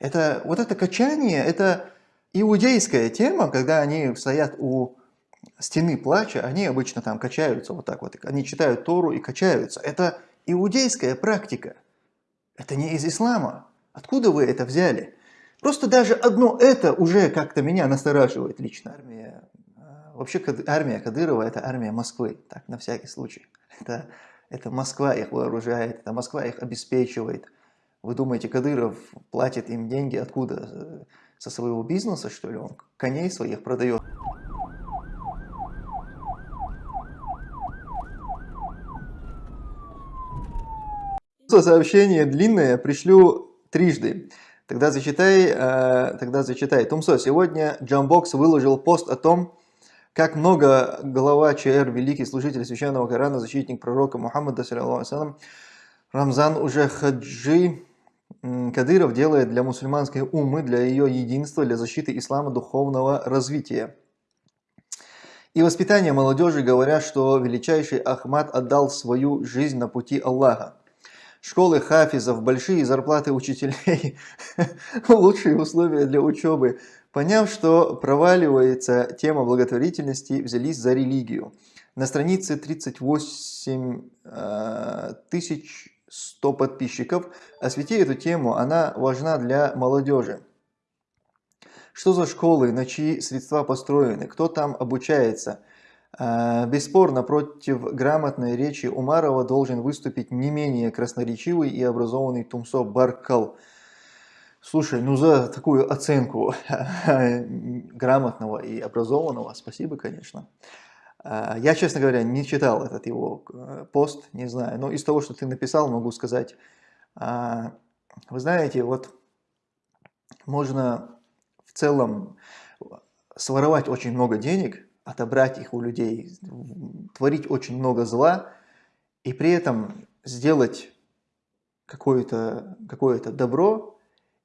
Это, вот это качание, это иудейская тема, когда они стоят у стены плача, они обычно там качаются вот так вот, они читают Тору и качаются. Это иудейская практика, это не из ислама. Откуда вы это взяли? Просто даже одно это уже как-то меня настораживает лично. Армия, а, вообще армия Кадырова это армия Москвы, так на всякий случай. Это, это Москва их вооружает, это Москва их обеспечивает. Вы думаете, Кадыров платит им деньги откуда? Со своего бизнеса, что ли? Он коней своих продает. Сообщение длинное пришлю трижды. Тогда зачитай, э, тогда зачитай. Тумсо, сегодня Джамбокс выложил пост о том, как много глава ЧР, великий служитель священного Корана, защитник пророка Мухаммада, Рамзан уже хаджи Кадыров делает для мусульманской умы, для ее единства, для защиты ислама духовного развития. И воспитание молодежи говорят, что величайший Ахмад отдал свою жизнь на пути Аллаха. Школы хафизов, большие зарплаты учителей, лучшие условия для учебы. Поняв, что проваливается тема благотворительности, взялись за религию. На странице 38 э, тысяч 100 подписчиков. Освети эту тему, она важна для молодежи. Что за школы, на чьи средства построены, кто там обучается? А, бесспорно, против грамотной речи Умарова должен выступить не менее красноречивый и образованный Тумсо Баркал. Слушай, ну за такую оценку грамотного и образованного спасибо, конечно. А, я, честно говоря, не читал этот его э, пост, не знаю, но из того, что ты написал, могу сказать, а, вы знаете, вот можно в целом своровать очень много денег, отобрать их у людей, творить очень много зла, и при этом сделать какое-то какое, -то, добро,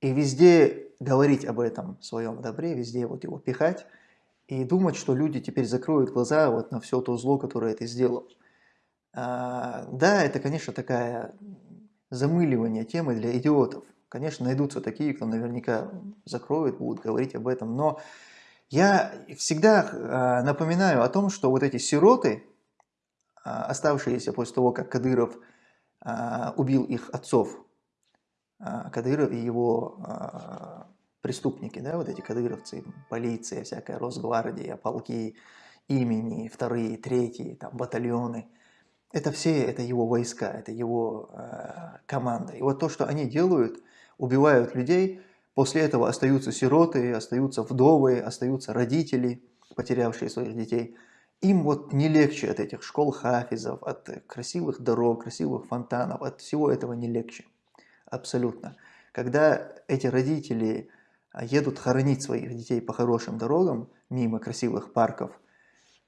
и везде говорить об этом своем добре, везде вот его пихать, и думать, что люди теперь закроют глаза вот на все то зло, которое ты сделал. А, да, это, конечно, такая замыливание темы для идиотов. Конечно, найдутся такие, кто наверняка закроют, будут говорить об этом, но я всегда а, напоминаю о том, что вот эти сироты, а, оставшиеся после того, как Кадыров а, убил их отцов, а, Кадыров и его преступники, да, вот эти кадыровцы, полиция, всякая Росгвардия, полки имени, вторые, третьи, там, батальоны. Это все, это его войска, это его э, команда. И вот то, что они делают, убивают людей, после этого остаются сироты, остаются вдовы, остаются родители, потерявшие своих детей. Им вот не легче от этих школ хафизов, от красивых дорог, красивых фонтанов, от всего этого не легче. Абсолютно. Когда эти родители едут хоронить своих детей по хорошим дорогам, мимо красивых парков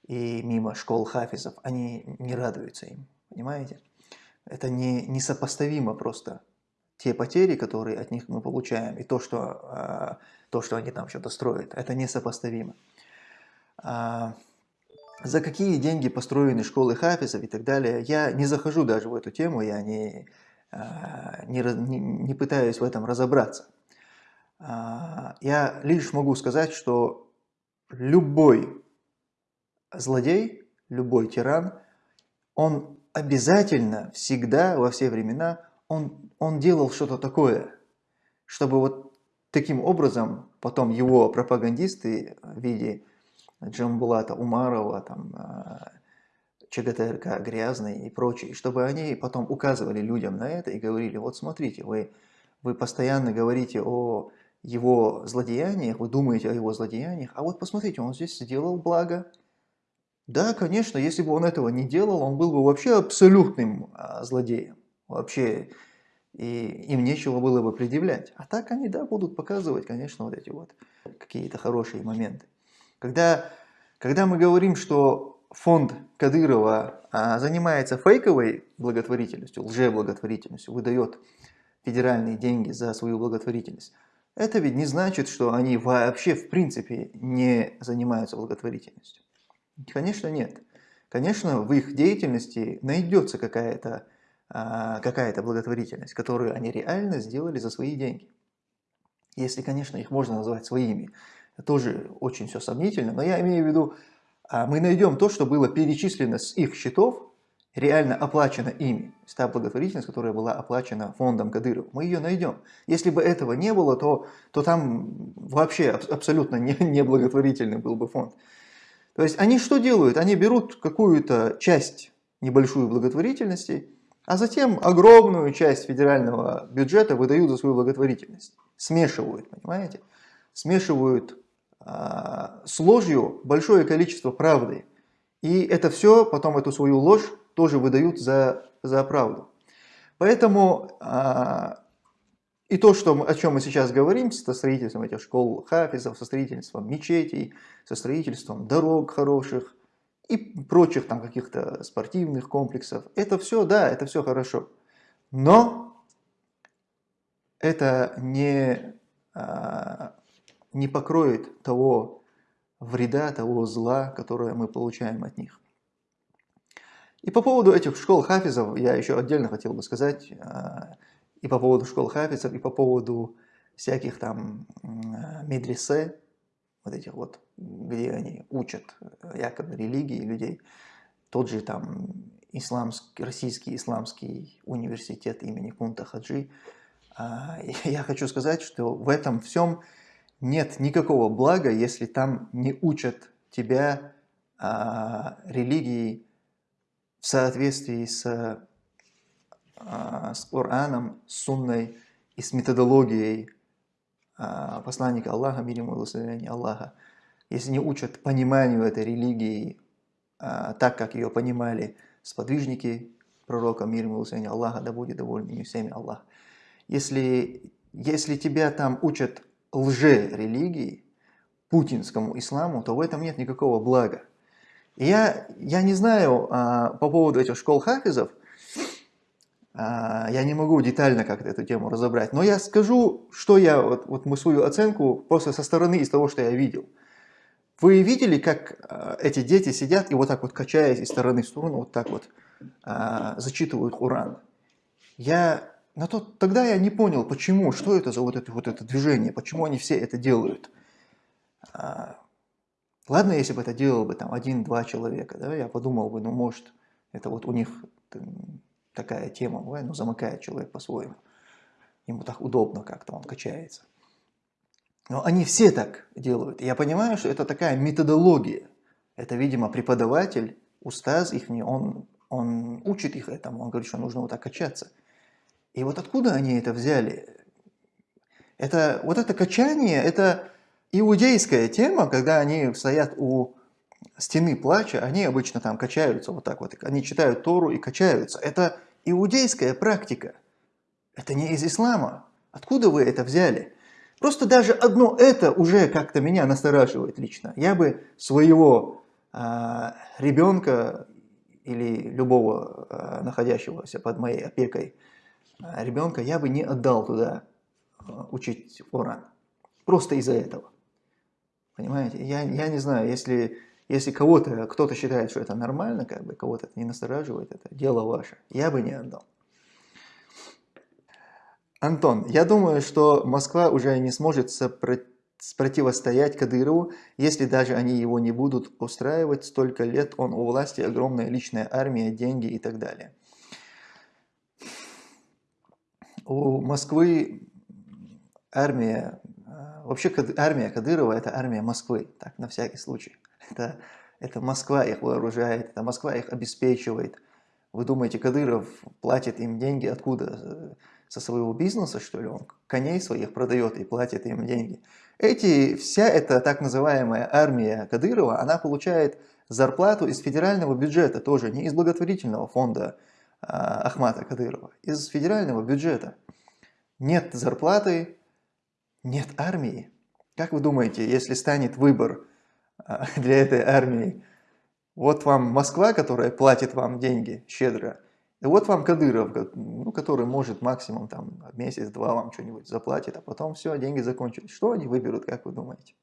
и мимо школ хафизов, они не радуются им, понимаете? Это не, несопоставимо просто те потери, которые от них мы получаем, и то, что, а, то, что они там что-то строят, это несопоставимо. А, за какие деньги построены школы хафизов и так далее, я не захожу даже в эту тему, я не, не, не пытаюсь в этом разобраться. А, я лишь могу сказать, что любой злодей, любой тиран, он обязательно, всегда, во все времена, он, он делал что-то такое, чтобы вот таким образом потом его пропагандисты в виде Джамбулата Умарова, там, а, ЧГТРК Грязный и прочие, чтобы они потом указывали людям на это и говорили, вот смотрите, вы, вы постоянно говорите о его злодеяниях, вы думаете о его злодеяниях, а вот посмотрите, он здесь сделал благо. Да, конечно, если бы он этого не делал, он был бы вообще абсолютным а, злодеем. Вообще, и им нечего было бы предъявлять. А так они, да, будут показывать, конечно, вот эти вот какие-то хорошие моменты. Когда, когда мы говорим, что фонд Кадырова а, занимается фейковой благотворительностью, лжеблаготворительностью, выдает федеральные деньги за свою благотворительность, это ведь не значит, что они вообще в принципе не занимаются благотворительностью. Конечно, нет. Конечно, в их деятельности найдется какая-то а, какая, -то, благотворительность, которую они реально сделали за свои деньги. Если, конечно, их можно назвать своими. Тоже очень все сомнительно, но я имею в виду, а, мы найдем то, что было перечислено с их счетов, реально оплачено ими. Та благотворительность, которая была оплачена фондом Кадыров, мы ее найдем. Если бы этого не было, то, то там вообще абсолютно не, не благотворительный был бы фонд. То есть они что делают? Они берут какую-то часть небольшую благотворительности, а затем огромную часть федерального бюджета выдают за свою благотворительность. Смешивают, понимаете? Смешивают а, с ложью большое количество правды. И это все, потом эту свою ложь тоже выдают за, за правду. Поэтому а, и то, что, о чем мы сейчас говорим, со строительством этих школ хафизов, со строительством мечетей, со строительством дорог хороших и прочих там каких-то спортивных комплексов, это все, да, это все хорошо. Но это не, а, не покроет того вреда, того зла, которое мы получаем от них. И по поводу этих школ хафизов я еще отдельно хотел бы сказать, а, и по поводу школ хафизов, и по поводу всяких там медресе, вот этих вот, где они учат якобы религии людей, тот же там исламский, российский исламский университет имени Кунта Хаджи, а, я хочу сказать, что в этом всем нет никакого блага, если там не учат тебя а, религии в соответствии с, а, с Кораном, с Сунной и с методологией а, посланника Аллаха, мир ему благословение Аллаха. Если не учат пониманию этой религии а, так, как ее понимали сподвижники пророка, мир ему благословение Аллаха, да будет доволен ими всеми Аллах. Если, если тебя там учат лже-религии, путинскому исламу, то в этом нет никакого блага. Я, я не знаю а, по поводу этих школ хафизов, а, я не могу детально как-то эту тему разобрать, но я скажу, что я, вот, вот мы свою оценку просто со стороны из того, что я видел. Вы видели, как а, эти дети сидят и вот так вот качаясь из стороны в сторону, вот так вот а, зачитывают Уран? Я, на тот, тогда я не понял, почему, что это за вот это, вот это движение, почему они все это делают. А, Ладно, если бы это делал бы там один-два человека, да, я подумал бы, ну, может, это вот у них такая тема, ну, замыкает человек по-своему. Ему так удобно как-то, он качается. Но они все так делают. я понимаю, что это такая методология. Это, видимо, преподаватель, устаз их, он, он учит их этому, он говорит, что нужно вот так качаться. И вот откуда они это взяли? Это, вот это качание, это иудейская тема, когда они стоят у стены плача, они обычно там качаются вот так вот, они читают Тору и качаются. Это иудейская практика, это не из ислама. Откуда вы это взяли? Просто даже одно это уже как-то меня настораживает лично. Я бы своего э, ребенка или любого э, находящегося под моей опекой э, ребенка, я бы не отдал туда э, учить Коран. Просто из-за этого. Понимаете? Я, я не знаю, если, если кого-то, кто-то считает, что это нормально, как бы кого-то это не настораживает, это дело ваше. Я бы не отдал. Антон, я думаю, что Москва уже не сможет противостоять Кадырову, если даже они его не будут устраивать. Столько лет он у власти, огромная личная армия, деньги и так далее. У Москвы армия Вообще армия Кадырова – это армия Москвы, так, на всякий случай. Это, это Москва их вооружает, это Москва их обеспечивает. Вы думаете, Кадыров платит им деньги откуда? Со своего бизнеса, что ли? Он коней своих продает и платит им деньги. Эти, вся эта так называемая армия Кадырова, она получает зарплату из федерального бюджета тоже, не из благотворительного фонда а, Ахмата Кадырова, из федерального бюджета. Нет зарплаты, нет армии. Как вы думаете, если станет выбор а, для этой армии, вот вам Москва, которая платит вам деньги щедро, и вот вам Кадыров, ну, который может максимум там месяц-два вам что-нибудь заплатит, а потом все, деньги закончились. Что они выберут, как вы думаете?